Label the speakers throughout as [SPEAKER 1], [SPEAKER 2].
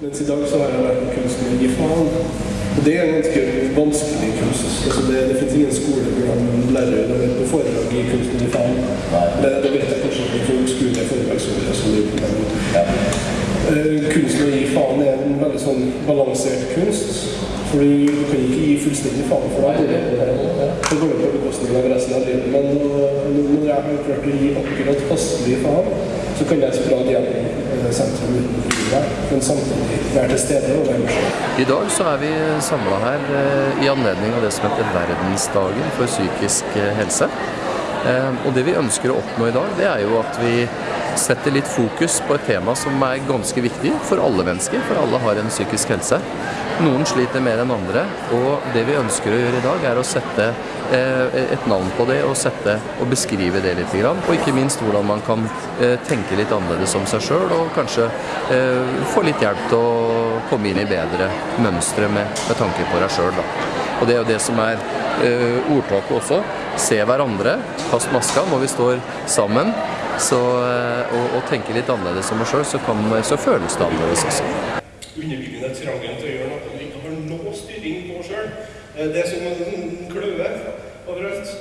[SPEAKER 1] Mens i dag så har jeg vært kunstner i faen. Og det er en ganske vanskelig kunst. Altså det, det finnes ingen skole hvor man lærer på foredrag i kunsten i faen. Det, det vet jeg kanskje ikke folk skulle foredragsordre som er på ja. uh, Kunsten å gi faen er en veldig sånn balansert kunst. Fordi du kan ikke gi fullstendig faen for deg. Det går jo på bekostning av resten av livet. Men når jeg har klart å gi akkurat passelig faen, så kan jeg sprade gjennom sentrum uten men samtidig være til stede og være med
[SPEAKER 2] I dag så er vi samla her eh, i anledning av det som heter Verdensdagen for psykisk eh, helse. Eh, og det vi ønsker å oppnå i dag, det er jo at vi setter litt fokus på et tema som er ganske viktig for alle mennesker, for alle har en psykisk helse. Noen sliter mer enn andre, og det vi ønsker å gjøre i dag er å sette eh, et navn på det og sette og beskrive det litt. Og ikke minst hvordan man kan eh, tenke litt annerledes om seg sjøl og kanskje eh, få litt hjelp til å komme inn i bedre mønstre med, med tanke på deg sjøl. Og det er jo det som er ordtaket også. Se hverandre, kast maska når vi står sammen. Så, og, og tenke litt annerledes om oss sjøl, så, så føles det annerledes også
[SPEAKER 1] underbyggende trangen til å gjøre noe du ikke har noe styring på sjøl. Eh, det er som en kløe overalt.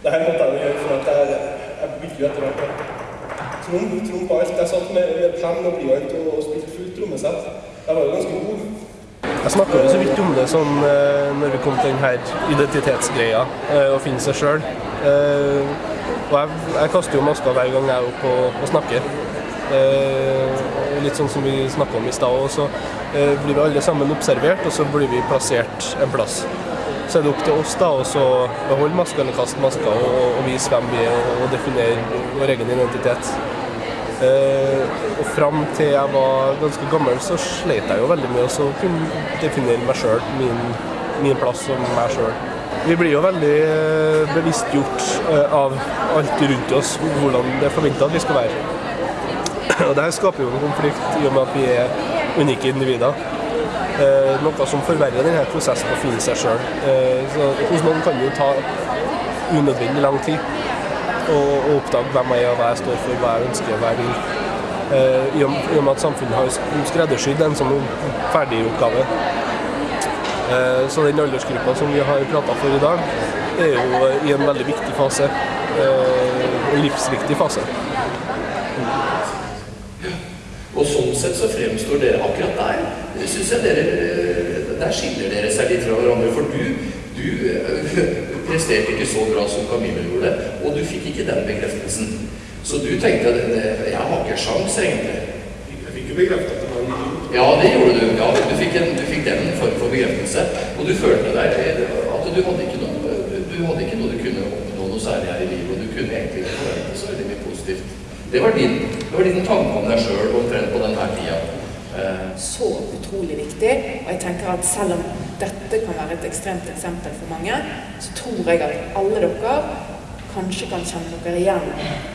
[SPEAKER 1] Det her måtte jeg gjøre for at jeg, jeg bygde etter hvert. Tromp, på alt. Jeg satt med, penn og blyant og spilte fullt trommesett. Jeg var jo ganske god. Jeg snakka jo så vidt om det sånn eh, når vi kom til denne identitetsgreia, eh, å finne seg sjøl. Og jeg, jeg, kaster jo maska hver gang jeg er oppe og, snakker. litt sånn som vi snakka om i stad. Og så eh, blir vi alle sammen observert, og så blir vi plassert en plass. Så er det opp til oss da, å beholde maska eller kaste maska og, og, vise hvem vi er og definere vår egen identitet. Eh, og fram til jeg var ganske gammel, så slet jeg jo veldig med å kunne definere meg sjøl, min, min, plass som meg sjøl. Vi blir jo veldig eh, bevisstgjort eh, av alt rundt oss, hvordan det er forventa at vi skal være. Og det her skaper jo en konflikt i og med at vi er unike individer. Noe som forverrer denne prosessen å finne seg sjøl. Eh, hos noen kan det jo ta unødvendig lang tid å, og oppdage hvem jeg er, hva jeg står for, hva jeg ønsker, hva jeg vil. Eh, I og med at samfunnet har skreddersydd en sånn ferdig oppgave. Eh, så den aldersgruppa som vi har prata for i dag, er jo i en veldig viktig fase. Eh, en livsviktig fase.
[SPEAKER 2] Og sånn sett så fremstår dere akkurat der. Synes jeg dere, Der skiller dere seg litt fra hverandre. For du, eh, presterte ikke så bra som Camille gjorde, og du fikk ikke den bekreftelsen. Så du tenkte at jeg har ikke sjans egentlig.
[SPEAKER 1] Jeg fikk jo bekreftet at det var en idiot.
[SPEAKER 2] Ja, det gjorde du. Ja, du fikk, en, du fikk den form for bekreftelse. Og du følte deg at du hadde ikke noe du hadde ikke noe du kunne oppnå noe særlig her i livet, og du kunne egentlig ikke forvente så veldig mye positivt. Det var din, det var din tanke om deg sjøl omtrent på denne tida.
[SPEAKER 3] Eh. Så utrolig viktig. Og jeg tenker at selv om dette kan være et ekstremt eksempel for mange, så tror jeg at alle dere kanskje kan kjenne dere igjen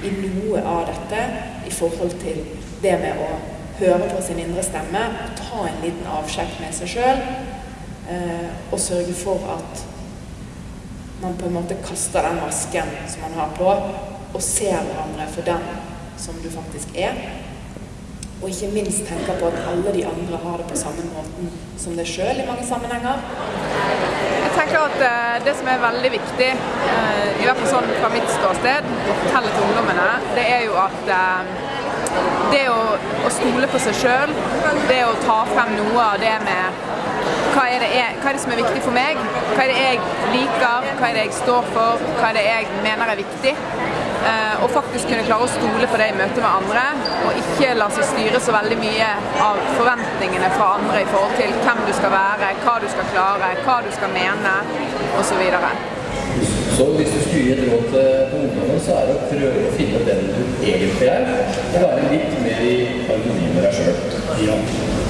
[SPEAKER 3] i noe av dette i forhold til det med å høre på sin indre stemme, ta en liten avsjekk med seg sjøl, eh, og sørge for at man på en måte kaster den masken som man har på, og ser hverandre for den som du faktisk er. Og ikke minst tenke på at alle de andre har det på samme måten som deg sjøl i mange sammenhenger.
[SPEAKER 4] Jeg tenker at uh, det som er veldig viktig, uh, i hvert fall sånn fra mitt ståsted, å fortelle til ungdommene, det er jo at uh, det å, å, stole på seg sjøl, det å ta frem noe av det med hva er, det er, hva er det som er viktig for meg? Hva er det jeg liker? Hva er det jeg står for? Hva er det jeg mener er viktig? Eh, og faktisk kunne klare å stole på det i møte med andre, og ikke la seg styre så veldig mye av forventningene fra andre i forhold til hvem du skal være, hva du skal klare, hva du skal mene, osv. Så, videre.
[SPEAKER 2] så hvis du skulle gi et råd til ungdommen, så er det å prøve å finne den du egentlig er, og være litt mer i harmoni med deg sjøl. Ja.